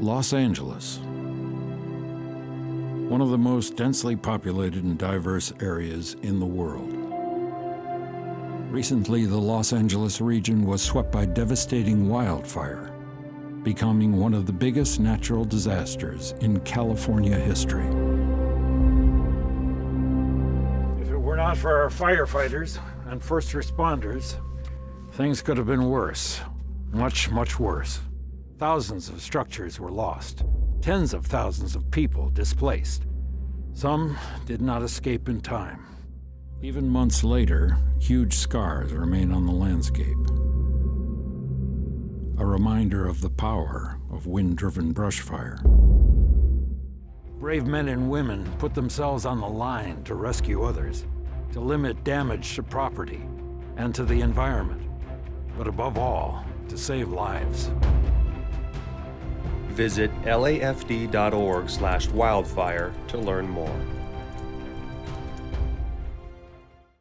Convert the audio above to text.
Los Angeles. One of the most densely populated and diverse areas in the world. Recently, the Los Angeles region was swept by devastating wildfire, becoming one of the biggest natural disasters in California history. If it were not for our firefighters and first responders, things could have been worse. Much, much worse. Thousands of structures were lost. Tens of thousands of people displaced. Some did not escape in time. Even months later, huge scars remain on the landscape. A reminder of the power of wind-driven brush fire. Brave men and women put themselves on the line to rescue others, to limit damage to property and to the environment, but above all, to save lives. Visit lafd.org/wildfire to learn more.